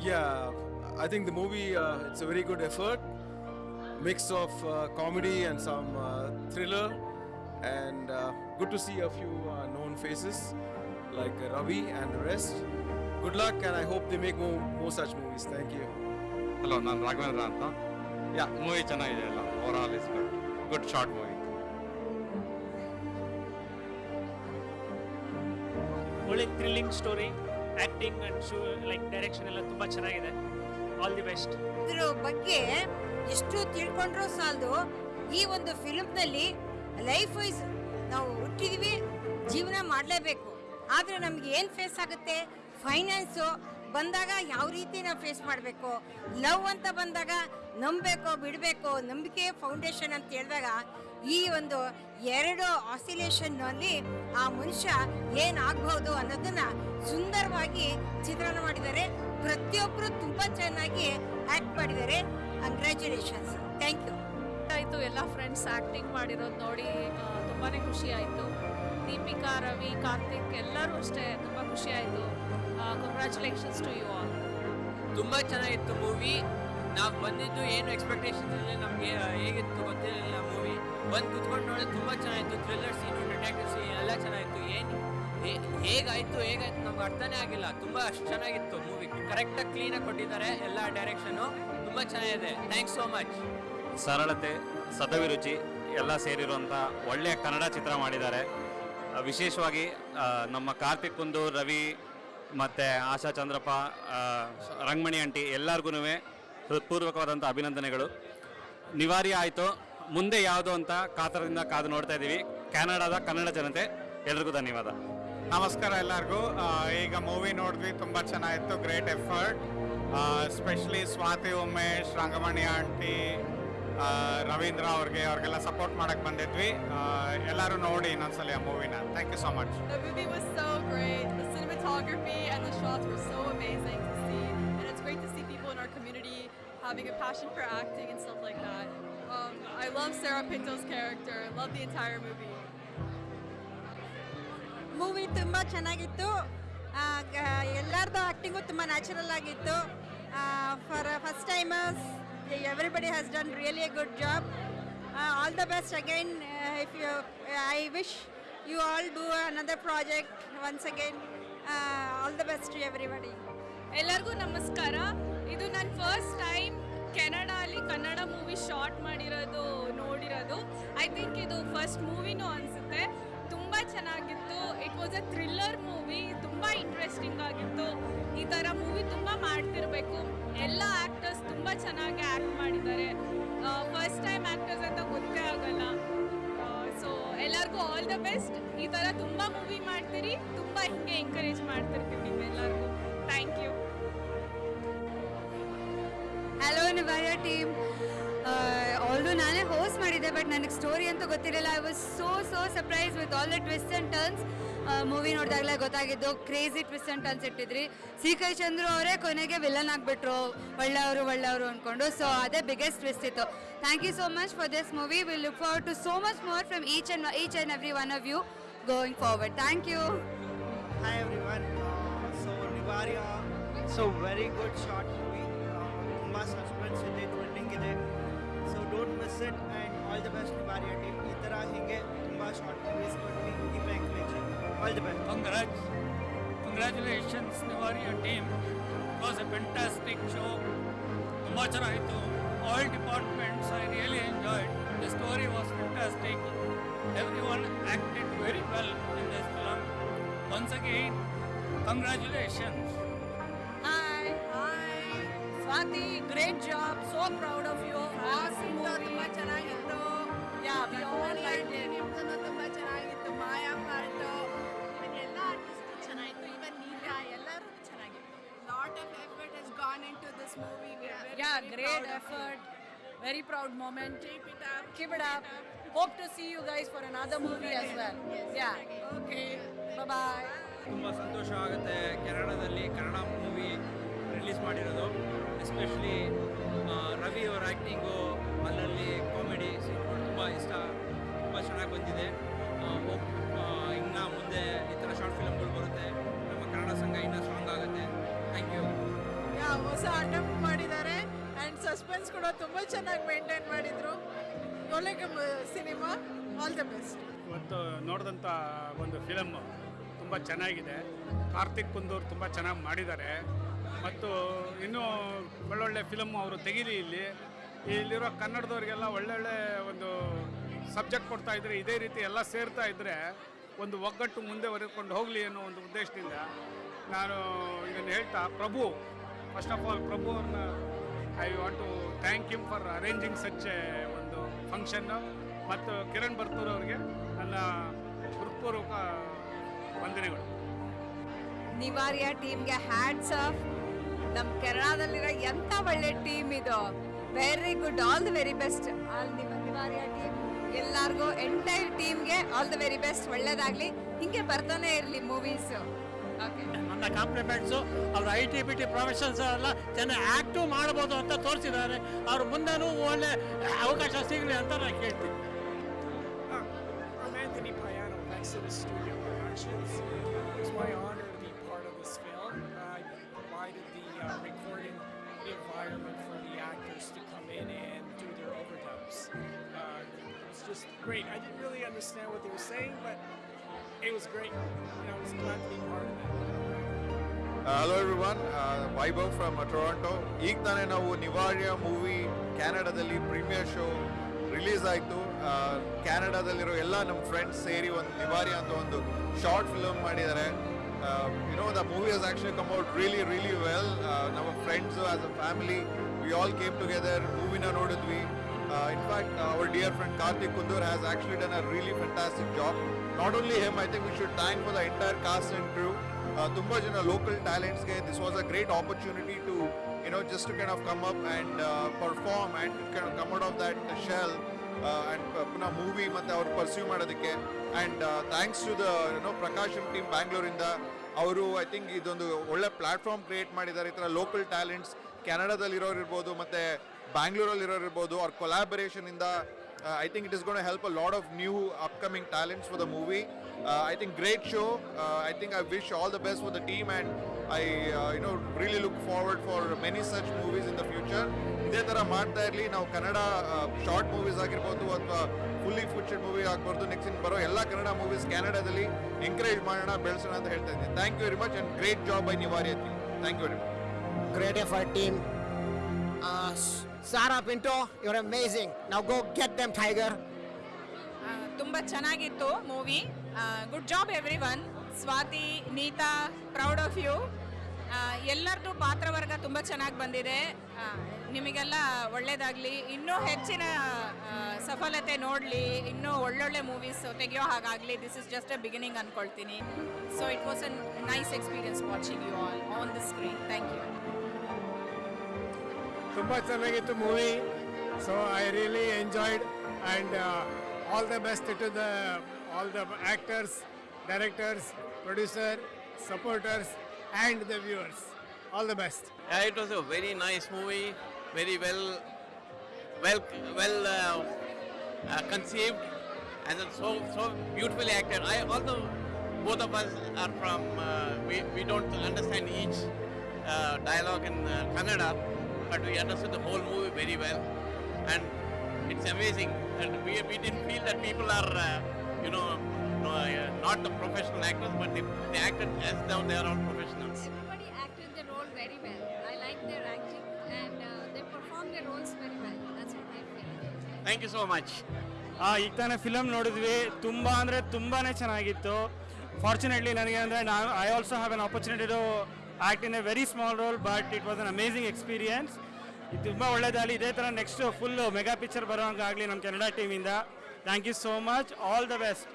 Yeah, I think the movie uh, it's a very good effort, mix of uh, comedy and some uh, thriller, and uh, good to see a few uh, known faces like Ravi and the rest. Good luck, and I hope they make more, more such movies. Thank you. Hello, I'm Raghavendra Anta. Yeah, movie ಚೆನ್ನಾಗಿದೆ ಎಲ್ಲ over all is good good short movie ಒಳ್ಳೆ thrilling story acting and so like direction ಎಲ್ಲ ತುಂಬ ಚೆನ್ನಾಗಿದೆ. All the best ಇದ್ರ ಬಗ್ಗೆ ಎಷ್ಟು ತಿಳ್ಕೊಂಡ್ರೂ ಸಾಲದು? ಈ ಒಂದು ಫಿಲ್ಮ್ನಲ್ಲಿ ಲೈಫ್ ವೈಸ್ ನಾವು ಹುಟ್ಟಿದ್ವಿ, ಜೀವನ ಮಾಡಲೇಬೇಕು. ಆದರೆ ನಮ್ಗೆ ಏನು ಫೇಸ್ ಆಗುತ್ತೆ? ಫೈನಾನ್ಸು ಬಂದಾಗ ಯಾವ ರೀತಿ ನಾವು ಫೇಸ್ ಮಾಡಬೇಕು? ಲವ್ ಅಂತ ಬಂದಾಗ ನಂಬಬೇಕು, ಬಿಡಬೇಕು, ನಂಬಿಕೆ ಫೌಂಡೇಶನ್ ಅಂತ ಹೇಳಿದಾಗ ಈ ಒಂದು ಎರಡು ಆಸಿಲೇಷನ್ನಲ್ಲಿ ಆ ಮನುಷ್ಯ ಏನಾಗಬಹುದು ಅನ್ನೋದನ್ನು ಸುಂದರವಾಗಿ ಚಿತ್ರಣ ಮಾಡಿದ್ದಾರೆ. ಪ್ರತಿಯೊಬ್ಬರು ತುಂಬ ಚೆನ್ನಾಗಿ ಆ್ಯಕ್ಟ್ ಮಾಡಿದ್ದಾರೆ. ಕಂಗ್ರ್ಯಾಚುಲೇಷನ್ಸ್ ಥ್ಯಾಂಕ್ ಯು ಆಯಿತು, ಎಲ್ಲ ಫ್ರೆಂಡ್ಸ್ ಆ್ಯಕ್ಟಿಂಗ್ ಮಾಡಿರೋದು ನೋಡಿ ತುಂಬಾ ಖುಷಿ ಆಯಿತು. ದೀಪಿಕಾ ರವಿ ಕಾರ್ತಿಕ್ ಎಲ್ಲರೂ ಅಷ್ಟೇ ತುಂಬ ಖುಷಿ ಆಯಿತು ಕಂಗ್ರ್ಯಾಚುಲೇಷನ್ಸ್ ಟು ಯು ಆಲ್ ತುಂಬ ಚೆನ್ನಾಗಿತ್ತು ಮೂವಿ ನಾವು ಬಂದಿದ್ದು ಏನು ಎಕ್ಸ್ಪೆಕ್ಟೇಷನ್ಸ್ ಇರಲಿಲ್ಲ ನಮಗೆ ಹೇಗಿತ್ತು ಗೊತ್ತಿರಲಿಲ್ಲ ಮೂವಿ ಬಂದು ಕುತ್ಕೊಂಡು ನೋಡಿದ್ರೆ ತುಂಬ ಚೆನ್ನಾಗಿತ್ತು. ಥ್ರಿಲ್ಲರ್ ಸೀನು ಡಿಟೆಕ್ಟಿವ್ ಸೀನ್ ಎಲ್ಲ ಚೆನ್ನಾಗಿತ್ತು. ಏನು ಹೇಗಾಯಿತು ಹೇಗಾಯ್ತು ನಮ್ಗೆ ಅರ್ಥನೇ ಆಗಿಲ್ಲ. ತುಂಬ ಅಷ್ಟು ಚೆನ್ನಾಗಿತ್ತು ಮೂವಿ ಕರೆಕ್ಟಾಗಿ ಕ್ಲೀನಾಗಿ ಕೊಟ್ಟಿದ್ದಾರೆ ಎಲ್ಲ ಡೈರೆಕ್ಷನು ತುಂಬ ಚೆನ್ನಾಗಿದೆ. ಥ್ಯಾಂಕ್ಸ್ ಸೋ ಮಚ್ ಸರಳತೆ ಸದಭಿರುಚಿ ಎಲ್ಲ ಸೇರಿರುವಂಥ ಒಳ್ಳೆಯ ಕನ್ನಡ ಚಿತ್ರ ಮಾಡಿದ್ದಾರೆ. ವಿಶೇಷವಾಗಿ ನಮ್ಮ ಕಾರ್ತಿಕ್ ಕುಂದು, ರವಿ ಮತ್ತು ಆಶಾ ಚಂದ್ರಪ್ಪ ರಂಗಮಣಿ ಆಂಟಿ ಎಲ್ಲರಿಗೂ ಹೃತ್ಪೂರ್ವಕವಾದಂಥ ಅಭಿನಂದನೆಗಳು. ನಿವಾರಿ ಆಯಿತು. ಮುಂದೆ ಯಾವುದು ಅಂತ ಕಾತರದಿಂದ ಕಾದು ನೋಡ್ತಾ ಇದ್ದೀವಿ. ಕ್ಯಾನಡಾದ ಕನ್ನಡ ಜನತೆ, ಎಲ್ರಿಗೂ ಧನ್ಯವಾದ. ನಮಸ್ಕಾರ ಎಲ್ಲರಿಗೂ. ಈಗ ಮೂವಿ ನೋಡಿದ್ವಿ, ತುಂಬ ಚೆನ್ನಾಗಿತ್ತು great effort specially Swathi, Umesh, Rangamani aunty Ravindra ಅವ್ರಿಗೆ ಅವ್ರಿಗೆಲ್ಲ ಸಪೋರ್ಟ್ ಮಾಡಕ್ ಬಂದಿದ್ವಿ ಎಲ್ಲರೂ ನೋಡಿ ಇನ್ನೊಂದ್ಸಲಿ ಆ ಮೂವಿನ thank you so much having a passion for acting and stuff like that. Um, I love Sarah Pinto's character. Love the entire movie. Movie ತುಂಬ ಚೆನ್ನಾಗಿತ್ತು ಎಲ್ಲರದ್ದು ಆ್ಯಕ್ಟಿಂಗು ತುಂಬ ನ್ಯಾಚುರಲ್ ಆಗಿತ್ತು for first timers everybody has done really a good job all the best again if you I wish you all do another project once again all the best to everybody ಎಲ್ಲರಿಗೂ ನಮಸ್ಕಾರ. ಇದು ನನ್ನ first time ಕೆನಡಾಲಿ Kannada movie short ಮಾಡಿರೋದು, ನೋಡಿರೋದು. I think ಇದು first ಮೂವಿನೂ ಅನಿಸುತ್ತೆ. ತುಂಬ ಚೆನ್ನಾಗಿತ್ತು. It was a thriller movie ತುಂಬ ಇಂಟ್ರೆಸ್ಟಿಂಗ್ ಆಗಿತ್ತು. ಈ ಥರ ಮೂವಿ ತುಂಬ ಮಾಡ್ತಿರಬೇಕು. ಎಲ್ಲ ಆ್ಯಕ್ಟ್ ಚೆನ್ನಾಗಿ ಆ್ಯಕ್ಟ್ ಮಾಡಿದ್ದಾರೆ. ಫಸ್ಟ್ ಟೈಮ್ ಆ್ಯಕ್ಟರ್ಸ್ ಅಂತ ಗೊತ್ತೇ ಆಗಲ್ಲ. ಸೊ ಎಲ್ಲರಿಗೂ ಆಲ್ ದ ಬೆಸ್ಟ್ ಈ ಥರ ತುಂಬ ಮೂವಿ ಮಾಡ್ತೀರಿ, ತುಂಬ ಹಿಂಗೆ ಎಂಕರೇಜ್ ಮಾಡ್ತಿರ್ತೀವಿ ನಿಮ್ಮೆಲ್ಲರಿಗೂ. Thank you hello Nivarya team ಆಲ್ದು ನಾನೇ ಹೋಸ್ಟ್ ಮಾಡಿದ್ದೆ ಬಟ್ ನನಗೆ ಸ್ಟೋರಿ ಅಂತೂ ಗೊತ್ತಿರಲಿಲ್ಲ. I was so so surprise with all the twist and turns movie ನೋಡಿದಾಗಲೇ ಗೊತ್ತಾಗಿದ್ದು ಕ್ರೇಜಿ ಟ್ವಿಸ್ಟ್ ಅನ್ಸಿಟ್ಟಿದ್ರಿ. ಸಿ ಕೈ ಚಂದ್ರು ಅವರೇ ಕೊನೆಗೆ ವಿಲನ್ ಆಗಿಬಿಟ್ರು. ಒಳ್ಳೆಯವರು ಒಳ್ಳೆಯವರು ಅಂದ್ಕೊಂಡು ಸೊ ಅದೇ ಬಿಗ್ಗೆಸ್ಟ್ ಟ್ವಿಸ್ಟ್ ಇತ್ತು. Thank you so much for this movie will look for to so much more from each and each and every one of you going forward thank you Hi everyone. Uh, so Nivaria, very good short movie. Uh, ತುಂಬಾ suspense ಇದೆ thrilling ಇದೆ. So don't miss it and all the best Nivaria team ಈ ಥರ ಹೀಗೆ All the best. Congrats. Congratulations, Tiwari, your team. It was a fantastic show. Kumacharaito, all departments I really enjoyed. The story was fantastic. Everyone acted very well in this film. Once again, congratulations. Hi. Hi. Swati, great job. So proud of you. Awesome movie. Yeah, we all liked it. Maya part. Gone into this movie. We are very, Yeah, very great proud of effort. Very proud moment. Keep it up. Keep it up. Hope to see you guys for another movie as well. Yes, Yeah. Okay. Bye bye. ತುಂಬ ಸಂತೋಷ ಆಗುತ್ತೆ ಕೆನಡಾದಲ್ಲಿ Kannada movie release ಮಾಡಿರೋದು especially Ravi ಅವರ acting ಚೆನ್ನಾಗಿ maintain ಮಾಡಿದರು? ಒಳ್ಳೆ cinema all the best ಇವತ್ತು ನೋಡಿದಂಥ ಒಂದು ಫಿಲಮ್ ತುಂಬ ಚೆನ್ನಾಗಿದೆ. ಕಾರ್ತಿಕ್ ಕುಂದೂರ್ ತುಂಬ ಚೆನ್ನಾಗಿ ಮಾಡಿದ್ದಾರೆ. ಮತ್ತು ಇನ್ನೂ ಒಳ್ಳೊಳ್ಳೆ ಫಿಲಮ್ ಅವರು ತೆಗೀಲಿ ಇಲ್ಲಿ. ಇಲ್ಲಿರೋ ಕನ್ನಡದವ್ರಿಗೆಲ್ಲ ಒಳ್ಳೊಳ್ಳೆ ಒಂದು ಸಬ್ಜೆಕ್ಟ್ ಕೊಡ್ತಾ ಇದ್ರೆ, ಇದೇ ರೀತಿ ಎಲ್ಲ ಸೇರ್ತಾ ಇದ್ದರೆ ಒಂದು ಒಗ್ಗಟ್ಟು ಮುಂದೆ ಹೊರಕೊಂಡು ಹೋಗಲಿ ಅನ್ನೋ ಒಂದು ಉದ್ದೇಶದಿಂದ ನಾನು ಇದನ್ನು ಹೇಳ್ತಾ, Prabhu first of all Prabhu ಅವ್ರನ್ನ I want to thank you for arranging such ಒಂದು ಫಂಕ್ಷನ್ನು ಮತ್ತು ಕಿರಣ್ ಬರ್ತೂರ್ ಅವರಿಗೆ ನನ್ನ ಹೃತ್ಪೂರ್ವಕ ವಂದನೆಗಳು. ನಿವಾರಿಯ ಟೀಮ್ಗೆ ಹ್ಯಾಟ್ಸ್ ಆಫ್ ನಮ್ಮ ಕನ್ನಡದಲ್ಲಿರೋ ಎಂಥ ಒಳ್ಳೆ ಟೀಮ್ ಇದು. Very good all the very best all ನಿಮ್ಮ ನಿವಾರ್ಯ ಟೀಮ್ ಎಲ್ಲರಿಗೂ ಎಂಟೈರ್ ಟೀಮ್ಗೆ ಆಲ್ ದಿ ವೆರಿ ಬೆಸ್ಟ್ ಒಳ್ಳೇದಾಗಲಿ. ಹಿಂಗೆ ಬರ್ತಾನೆ ಇರಲಿ ಮೂವೀಸ್ ನನ್ನ ಕಾಂಪ್ನಿಫ್ಯಾಕ್ಟ್ಸು ಅವ್ರ I T B T professions ಅಲ್ಲ ಜನ ಆ್ಯಕ್ಟು ಮಾಡ್ಬೋದು ಅಂತ ತೋರಿಸ್ತಿದ್ದಾರೆ ಅವ್ರು ಮುಂದೆನೂ ಒಳ್ಳೆ ಅವಕಾಶ ಸಿಗಲಿ ಅಂತ ನಾನು ಕೇಳ್ತೀನಿ. ಹಾಂ ಅಮೇಥ್ ನಿ ಭಯ ಸ್ಟು ಯೋ ಆಶಿಯಲ್ on the call it was great. And I was glad to be part of it. Hello everyone Vaibhav from Toronto ಈಗ ತಾನೇ ನಾವು ನಿವಾರ್ಯ ಮೂವಿ ಕ್ಯಾನಡಾದಲ್ಲಿ ಪ್ರೀಮಿಯರ್ ಶೋ ರಿಲೀಸ್ ಆಯಿತು. ಕ್ಯಾನಡಾದಲ್ಲಿರೋ ಎಲ್ಲ ನಮ್ಮ ಫ್ರೆಂಡ್ಸ್ ಸೇರಿ ಒಂದು ನಿವಾರ್ಯ ಅಂತ ಒಂದು ಶಾರ್ಟ್ ಫಿಲಮ್ ಮಾಡಿದ್ದಾರೆ. You know the movie has actually come out really really well ನಮ್ಮ friends as a family we all came together ಮೂವಿನ ನೋಡಿದ್ವಿ. In fact our dear friend Karthik Kundur has actually done a really fantastic job not only him I think we should thank for the entire cast and crew ತುಂಬ ಜನ local ಟ್ಯಾಲೆಂಟ್ಸ್ಗೆ this was a great opportunity to you know just kind of come up and perform and kind come out of that shell and ಪುನಃ movie ಮತ್ತು ಅವ್ರು pursue ಮಾಡೋದಕ್ಕೆ and thanks to the you know Prakashan team ಬ್ಯಾಂಗ್ಳೂರಿಂದ ಅವರು I think ಇದೊಂದು ಒಳ್ಳೆ platform create ಮಾಡಿದ್ದಾರೆ. ಈ ಥರ ಲೋಕಲ್ ಟ್ಯಾಲೆಂಟ್ಸ್ ಕೆನಡಾದಲ್ಲಿರೋರು ಇರ್ಬೋದು, ಮತ್ತು ಬ್ಯಾಂಗ್ಳೂರಲ್ಲಿರೋರು ಇರೋರಿರ್ಬೋದು ಅವ್ರ ಕೊಲಾಬರೇಷನಿಂದ I think it is gonna help a lot of new upcoming talents for the movie I think great show I think I wish all the best for the team and I you know really look forward for many such movies in the future ಇದೇ ಥರ ಮಾಡ್ತಾ ಇರಲಿ. ನಾವು Kannada short movies ಆಗಿರ್ಬೋದು ಅಥವಾ fully fledged movie ಆಗ್ಬಾರ್ದು next in ಬರೋ ಎಲ್ಲ ಕನ್ನಡ ಮೂವೀಸ್ ಕ್ಯಾನಡಾದಲ್ಲಿ ಎಂಕರೇಜ್ ಮಾಡೋಣ ಬೆಳೆಸೋಣ ಅಂತ ಹೇಳ್ತಾ ಇದ್ದೀನಿ. Thank you very much and great job I Nivari thank you very much F effort, team. Uh, Sarah Pinto, you're amazing. Now go get them, Tiger. ತುಂಬ ಚೆನ್ನಾಗಿತ್ತು movie. Good job every one Swati Neeta proud of you ಎಲ್ಲರದ್ದು ಪಾತ್ರವರ್ಗ ತುಂಬ ಚೆನ್ನಾಗಿ ಬಂದಿದೆ. ನಿಮಗೆಲ್ಲ ಒಳ್ಳೇದಾಗಲಿ. ಇನ್ನೂ ಹೆಚ್ಚಿನ ಸಫಲತೆ ನೋಡಲಿ. ಇನ್ನೂ ಒಳ್ಳೊಳ್ಳೆ ಮೂವೀಸ್ ತೆಗೆಯೋ ಹಾಗಾಗಲಿ. This is just a beginning ಅಂದ್ಕೊಳ್ತೀನಿ so it was a nice experience watching you all on the screen thank you ತುಂಬ ಚೆನ್ನಾಗಿತ್ತು movie so I really enjoyed and all the best to the all the actors directors producer supporters and the viewers all the best Yeah, it was a very nice movie, very well, well, well uh, uh, conceived, and then so so beautifully acted. I although both of us are from uh, we we don't understand each uh, dialogue in uh, Kannada, But we understood the whole movie very well, and it's amazing. And we we didn't feel that people are uh, you know no, uh, not the professional actors, but they, they acted as though they are all professionals. Everybody acted their role very well. I like their acting and uh, they performed their roles very well. That's what I feel. Thank you so much. ಆ, ಈಗ ತಾನೇ film ನೋಡಿದ್ವಿ ತುಂಬ ಅಂದರೆ ತುಂಬಾ ಚೆನ್ನಾಗಿತ್ತು fortunately ನನಗೆ ಅಂದರೆ ನಾನು I also have an opportunity to act in a very small role but it was an amazing experience ಇದು ತುಂಬ ಒಳ್ಳೇದಾಗಲಿ. ಇದೇ ಥರ ನೆಕ್ಸ್ಟ್ ಫುಲ್ಲು ಮೆಗಾ ಪಿಕ್ಚರ್ ಬರೋಂಗಾಗಲಿ ನಮ್ಮ Kannada ಟೀಮಿಂದ thank you so much all the best